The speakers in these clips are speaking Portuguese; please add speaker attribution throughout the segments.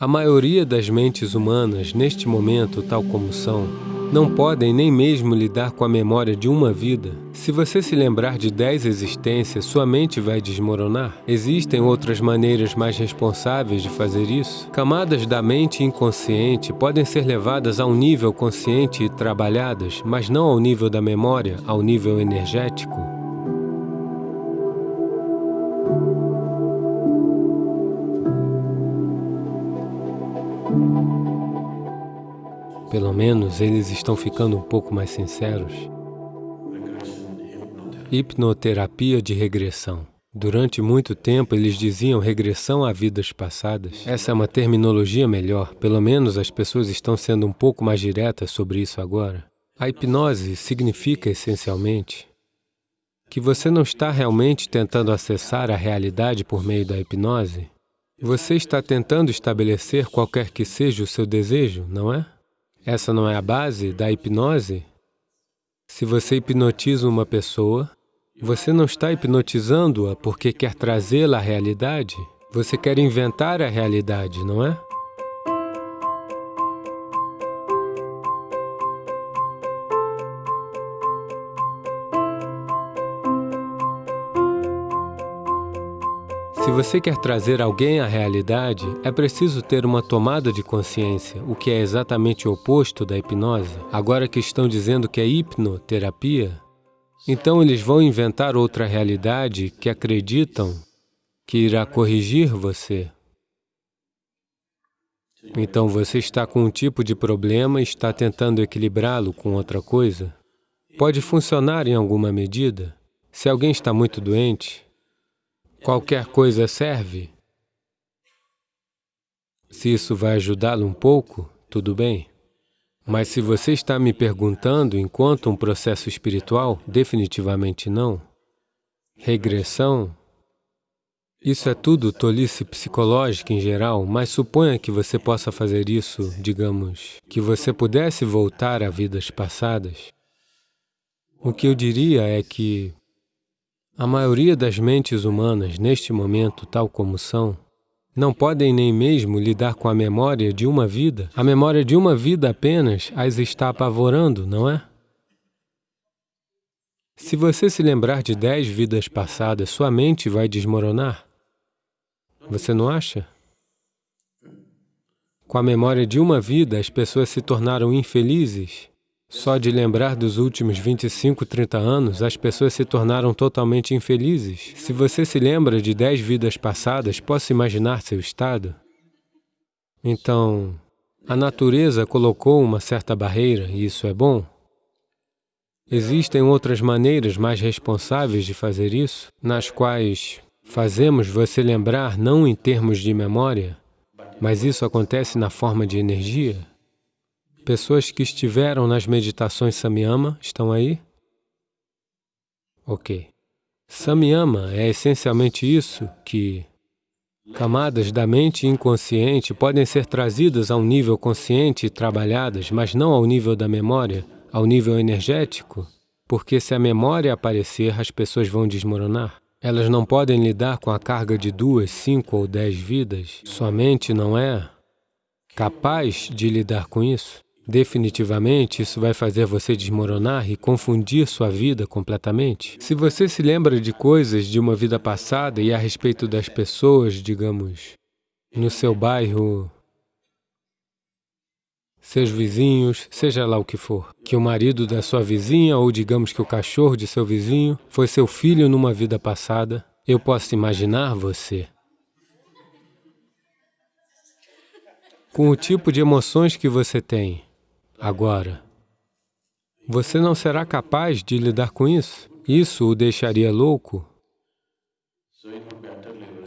Speaker 1: A maioria das mentes humanas, neste momento, tal como são, não podem nem mesmo lidar com a memória de uma vida. Se você se lembrar de dez existências, sua mente vai desmoronar. Existem outras maneiras mais responsáveis de fazer isso? Camadas da mente inconsciente podem ser levadas a um nível consciente e trabalhadas, mas não ao nível da memória, ao nível energético. Pelo menos eles estão ficando um pouco mais sinceros. Hipnoterapia de regressão. Durante muito tempo, eles diziam regressão a vidas passadas. Essa é uma terminologia melhor, pelo menos as pessoas estão sendo um pouco mais diretas sobre isso agora. A hipnose significa, essencialmente, que você não está realmente tentando acessar a realidade por meio da hipnose. Você está tentando estabelecer qualquer que seja o seu desejo, não é? Essa não é a base da hipnose? Se você hipnotiza uma pessoa, você não está hipnotizando-a porque quer trazê-la à realidade. Você quer inventar a realidade, não é? Se você quer trazer alguém à realidade, é preciso ter uma tomada de consciência, o que é exatamente o oposto da hipnose. Agora que estão dizendo que é hipnoterapia, então eles vão inventar outra realidade que acreditam que irá corrigir você. Então você está com um tipo de problema e está tentando equilibrá-lo com outra coisa. Pode funcionar em alguma medida. Se alguém está muito doente, Qualquer coisa serve. Se isso vai ajudá-lo um pouco, tudo bem. Mas se você está me perguntando enquanto um processo espiritual, definitivamente não. Regressão, isso é tudo tolice psicológica em geral, mas suponha que você possa fazer isso, digamos, que você pudesse voltar a vidas passadas. O que eu diria é que a maioria das mentes humanas, neste momento, tal como são, não podem nem mesmo lidar com a memória de uma vida. A memória de uma vida apenas as está apavorando, não é? Se você se lembrar de dez vidas passadas, sua mente vai desmoronar. Você não acha? Com a memória de uma vida, as pessoas se tornaram infelizes só de lembrar dos últimos 25, 30 anos, as pessoas se tornaram totalmente infelizes. Se você se lembra de 10 vidas passadas, posso imaginar seu estado? Então, a natureza colocou uma certa barreira, e isso é bom? Existem outras maneiras mais responsáveis de fazer isso, nas quais fazemos você lembrar não em termos de memória, mas isso acontece na forma de energia. Pessoas que estiveram nas meditações Samyama, estão aí? Ok. Samyama é essencialmente isso, que camadas da mente inconsciente podem ser trazidas a um nível consciente e trabalhadas, mas não ao nível da memória, ao nível energético, porque se a memória aparecer, as pessoas vão desmoronar. Elas não podem lidar com a carga de duas, cinco ou dez vidas. Sua mente não é capaz de lidar com isso. Definitivamente, isso vai fazer você desmoronar e confundir sua vida completamente. Se você se lembra de coisas de uma vida passada e a respeito das pessoas, digamos, no seu bairro, seus vizinhos, seja lá o que for, que o marido da sua vizinha ou digamos que o cachorro de seu vizinho foi seu filho numa vida passada, eu posso imaginar você com o tipo de emoções que você tem, agora. Você não será capaz de lidar com isso? Isso o deixaria louco?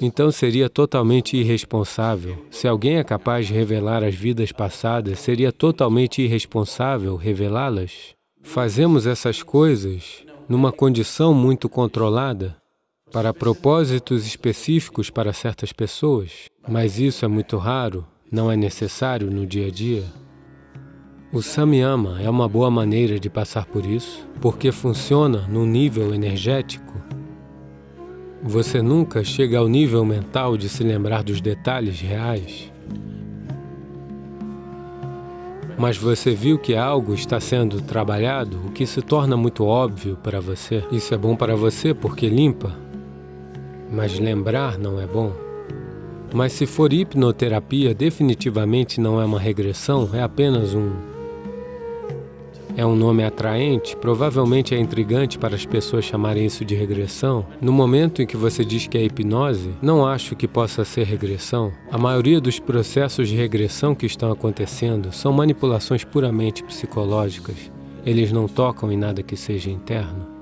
Speaker 1: Então seria totalmente irresponsável. Se alguém é capaz de revelar as vidas passadas, seria totalmente irresponsável revelá-las? Fazemos essas coisas numa condição muito controlada, para propósitos específicos para certas pessoas, mas isso é muito raro, não é necessário no dia a dia. O Samyama é uma boa maneira de passar por isso, porque funciona no nível energético. Você nunca chega ao nível mental de se lembrar dos detalhes reais. mas você viu que algo está sendo trabalhado, o que se torna muito óbvio para você. Isso é bom para você porque limpa, mas lembrar não é bom. Mas se for hipnoterapia, definitivamente não é uma regressão, é apenas um é um nome atraente, provavelmente é intrigante para as pessoas chamarem isso de regressão. No momento em que você diz que é hipnose, não acho que possa ser regressão. A maioria dos processos de regressão que estão acontecendo são manipulações puramente psicológicas. Eles não tocam em nada que seja interno.